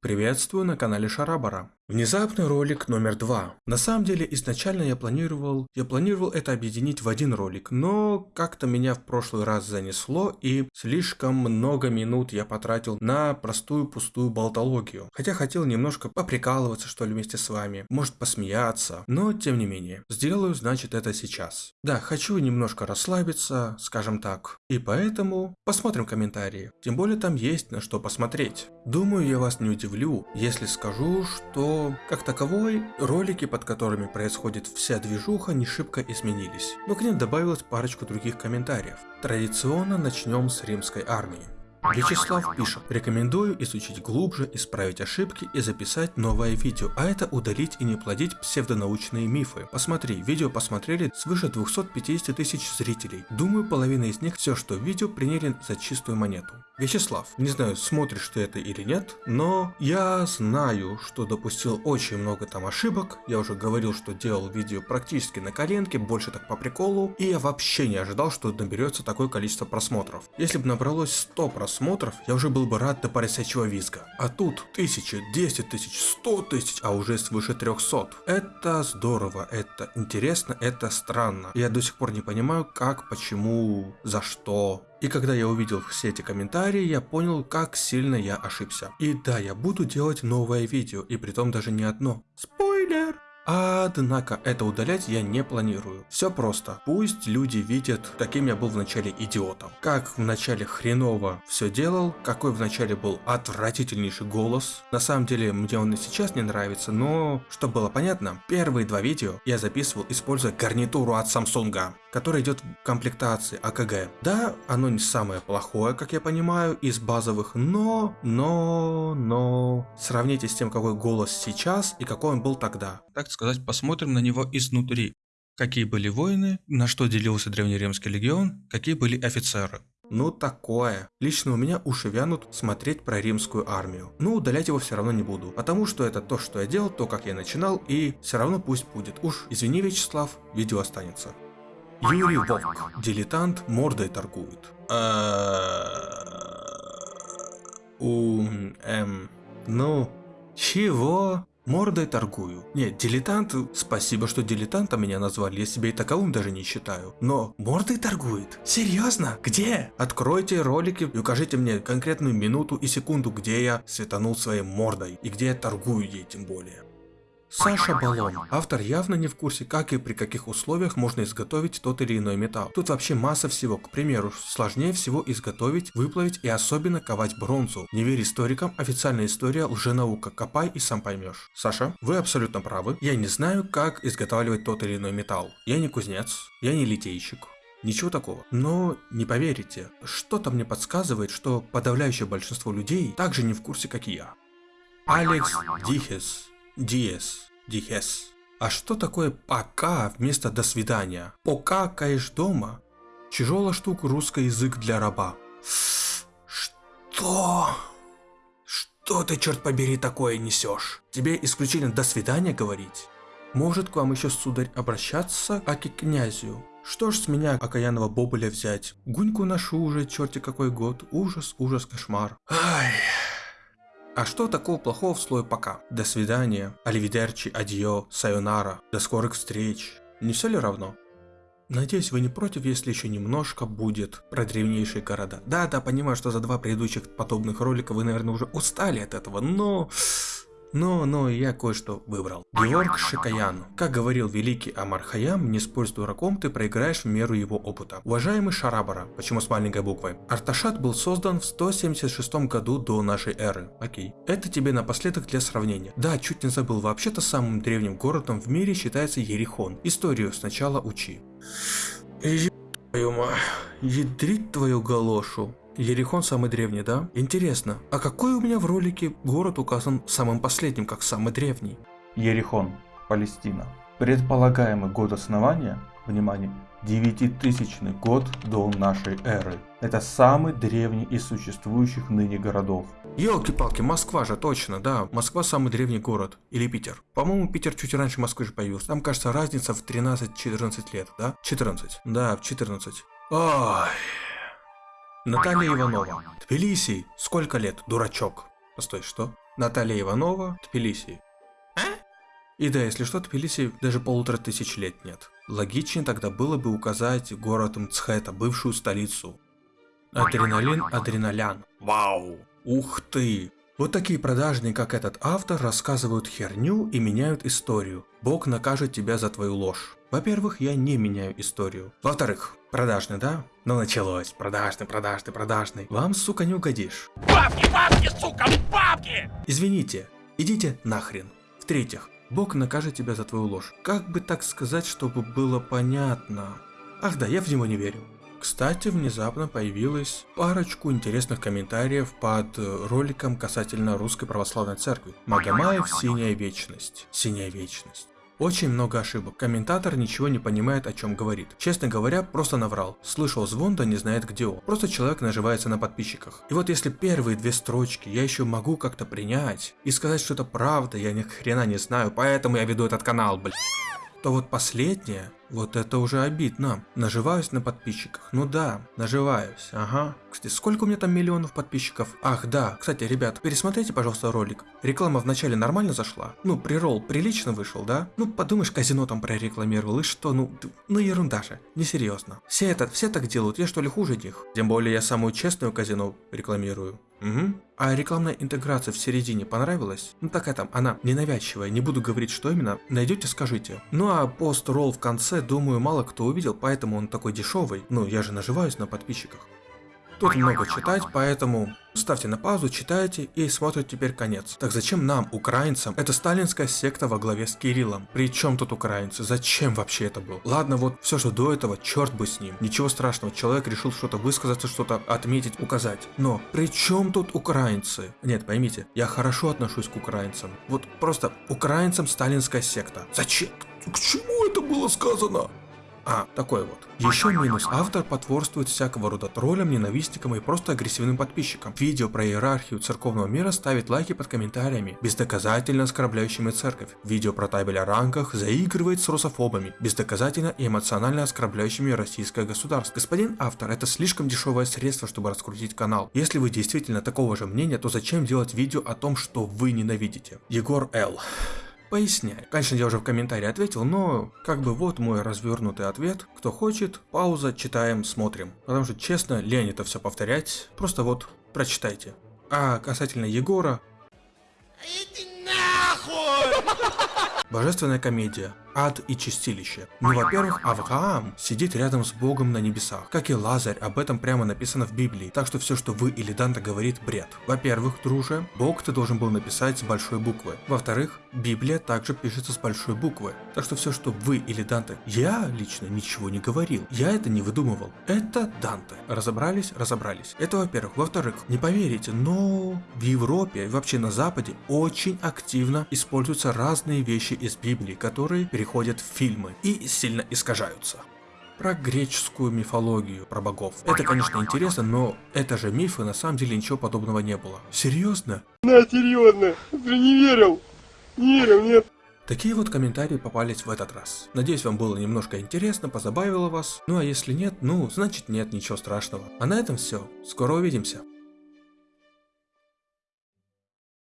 Приветствую на канале Шарабара. Внезапный ролик номер два. На самом деле, изначально я планировал, я планировал это объединить в один ролик, но как-то меня в прошлый раз занесло и слишком много минут я потратил на простую пустую болтологию. Хотя хотел немножко поприкалываться что ли вместе с вами, может посмеяться, но тем не менее. Сделаю, значит, это сейчас. Да, хочу немножко расслабиться, скажем так. И поэтому посмотрим комментарии. Тем более там есть на что посмотреть. Думаю, я вас не удивлю, если скажу, что как таковой, ролики, под которыми происходит вся движуха, не шибко изменились, но к ним добавилось парочку других комментариев. Традиционно начнем с римской армии. Вячеслав пишет, рекомендую изучить глубже, исправить ошибки и записать новое видео, а это удалить и не плодить псевдонаучные мифы. Посмотри, видео посмотрели свыше 250 тысяч зрителей. Думаю, половина из них все, что в видео, приняли за чистую монету. Вячеслав, не знаю, смотришь ты это или нет, но я знаю, что допустил очень много там ошибок. Я уже говорил, что делал видео практически на коленке, больше так по приколу, и я вообще не ожидал, что наберется такое количество просмотров. Если бы набралось 100 просмотров, я уже был бы рад до поросячьего визга. А тут тысячи, 10 тысяч, 100 тысяч, а уже свыше 300. Это здорово, это интересно, это странно. Я до сих пор не понимаю, как, почему, за что. И когда я увидел все эти комментарии, я понял, как сильно я ошибся. И да, я буду делать новое видео, и притом даже не одно. Спойлер! Однако это удалять я не планирую. Все просто. Пусть люди видят, каким я был в начале идиотом. Как в начале хреново все делал, какой в начале был отвратительнейший голос. На самом деле мне он и сейчас не нравится, но чтобы было понятно, первые два видео я записывал используя гарнитуру от Samsung, которая идет в комплектации АКГ. Да, оно не самое плохое, как я понимаю, из базовых, но, но, но, сравните с тем, какой голос сейчас и какой он был тогда. Так сказать, посмотрим на него изнутри. Какие были воины, на что делился древнеримский легион, какие были офицеры. Ну такое. Лично у меня уши вянут смотреть про римскую армию. Но удалять его все равно не буду, потому что это то, что я делал, то, как я начинал, и все равно пусть будет. Уж извини, Вячеслав, видео останется. Юрий Вовк, дилетант, мордой торгует. У, эм, ну, чего? Мордой торгую. Нет, дилетант, спасибо, что дилетантом меня назвали, я себя и таковым даже не считаю. Но мордой торгует? Серьезно? Где? Откройте ролики и укажите мне конкретную минуту и секунду, где я светанул своей мордой и где я торгую ей тем более. Саша Балон. Автор явно не в курсе, как и при каких условиях можно изготовить тот или иной металл. Тут вообще масса всего. К примеру, сложнее всего изготовить, выплавить и особенно ковать бронзу. Не верь историкам, официальная история лженаука. Копай и сам поймешь. Саша, вы абсолютно правы. Я не знаю, как изготавливать тот или иной металл. Я не кузнец, я не литейщик. Ничего такого. Но не поверите, что-то мне подсказывает, что подавляющее большинство людей также не в курсе, как и я. Алекс Дихес Диес, Дихес. А что такое пока вместо до свидания? Покакаешь дома? Тяжелая штука русский язык для раба. Что? Что ты, черт побери, такое несешь? Тебе исключительно до свидания говорить? Может к вам еще, сударь, обращаться, и к князю? Что ж с меня окаянного бобуля взять? Гуньку ношу уже, черти какой год. Ужас, ужас, кошмар. Ай... А что такого плохого в слое пока? До свидания, аливидерчи, адьо, сайонара, до скорых встреч. Не все ли равно? Надеюсь, вы не против, если еще немножко будет про древнейшие города. Да-да, понимаю, что за два предыдущих подобных ролика вы, наверное, уже устали от этого, но... Но, но я кое-что выбрал. Георг Шикаян. Как говорил великий Амар Хаям, не спорь с дураком, ты проиграешь в меру его опыта. Уважаемый Шарабара, почему с маленькой буквой? Арташат был создан в 176 году до нашей эры. Окей. Это тебе напоследок для сравнения. Да, чуть не забыл, вообще-то самым древним городом в мире считается Ерихон. Историю сначала учи. Еб твою мать, ядрить твою галошу. Ерихон самый древний, да? Интересно, а какой у меня в ролике город указан самым последним, как самый древний? Ерихон, Палестина. Предполагаемый год основания, внимание, 9000 год до нашей эры. Это самый древний из существующих ныне городов. Елки-палки, Москва же точно, да. Москва самый древний город. Или Питер. По-моему, Питер чуть раньше Москвы же появился. Там, кажется, разница в 13-14 лет, да? 14. Да, в 14. Ой. Наталья Иванова. Тбилиси. Сколько лет, дурачок? Постой, что? Наталья Иванова, Тбилиси. И да, если что, Тбилиси даже полутора тысяч лет нет. Логичнее тогда было бы указать город Мцхета, бывшую столицу. Адреналин, адреналян. Вау! Ух ты! Вот такие продажные, как этот автор, рассказывают херню и меняют историю. Бог накажет тебя за твою ложь. Во-первых, я не меняю историю. Во-вторых, продажный, да? Ну началось. Продажный, продажный, продажный. Вам, сука, не угодишь. Бабки, бабки, сука, бабки! Извините, идите нахрен. В-третьих, Бог накажет тебя за твою ложь. Как бы так сказать, чтобы было понятно? Ах да, я в него не верю. Кстати, внезапно появилась парочку интересных комментариев под э, роликом касательно Русской Православной Церкви. Магомаев «Синяя Вечность». «Синяя Вечность». Очень много ошибок. Комментатор ничего не понимает, о чем говорит. Честно говоря, просто наврал. Слышал звон, да не знает где он. Просто человек наживается на подписчиках. И вот если первые две строчки я еще могу как-то принять и сказать, что это правда, я ни хрена не знаю, поэтому я веду этот канал, блядь то вот последнее, вот это уже обидно. Наживаюсь на подписчиках. Ну да, наживаюсь, ага. Кстати, сколько у меня там миллионов подписчиков? Ах, да. Кстати, ребят, пересмотрите, пожалуйста, ролик. Реклама вначале нормально зашла? Ну, прирол прилично вышел, да? Ну, подумаешь, казино там прорекламировал, и что? Ну, ну ерунда же. Несерьезно. Все это, все так делают, я что ли хуже них? Тем более я самую честную казино рекламирую. Угу. А рекламная интеграция в середине понравилась? Ну такая там, она ненавязчивая, не буду говорить, что именно. Найдете, скажите. Ну а пост-ролл в конце, думаю, мало кто увидел, поэтому он такой дешевый. Ну, я же наживаюсь на подписчиках. Тут много читать, поэтому ставьте на паузу, читайте и смотрите теперь конец. Так зачем нам, украинцам, это сталинская секта во главе с Кириллом? Причем тут украинцы? Зачем вообще это было? Ладно, вот все, что до этого, черт бы с ним. Ничего страшного, человек решил что-то высказаться, что-то отметить, указать. Но при чем тут украинцы? Нет, поймите, я хорошо отношусь к украинцам. Вот просто украинцам сталинская секта. Зачем? К чему это было сказано? А, такой вот. Еще минус. Автор потворствует всякого рода троллям, ненавистникам и просто агрессивным подписчикам. Видео про иерархию церковного мира ставит лайки под комментариями, бездоказательно оскорбляющими церковь. Видео про табель о рангах заигрывает с русофобами, бездоказательно и эмоционально оскорбляющими российское государство. Господин автор, это слишком дешевое средство, чтобы раскрутить канал. Если вы действительно такого же мнения, то зачем делать видео о том, что вы ненавидите? Егор Л. Поясняю. Конечно, я уже в комментарии ответил, но как бы вот мой развернутый ответ. Кто хочет, пауза, читаем, смотрим. Потому что, честно, лень это все повторять. Просто вот, прочитайте. А касательно Егора... Иди нахуй! Божественная комедия. Ад и чистилище. Ну, во-первых, Авраам сидит рядом с Богом на небесах. Как и Лазарь, об этом прямо написано в Библии. Так что все, что вы или Данта говорит, бред. Во-первых, друже, Бог ты должен был написать с большой буквы. Во-вторых, Библия также пишется с большой буквы. Так что все, что вы или Данте, я лично ничего не говорил. Я это не выдумывал. Это Данте. Разобрались? Разобрались. Это во-первых. Во-вторых, не поверите, но в Европе вообще на Западе очень активно используются разные вещи из Библии, которые переходят в фильмы и сильно искажаются про греческую мифологию, про богов. Это, конечно, интересно, но это же мифы, на самом деле ничего подобного не было. Серьезно? На, серьезно, ты не верил. Не верил, нет. Такие вот комментарии попались в этот раз. Надеюсь, вам было немножко интересно, позабавило вас. Ну а если нет, ну, значит нет, ничего страшного. А на этом все. Скоро увидимся.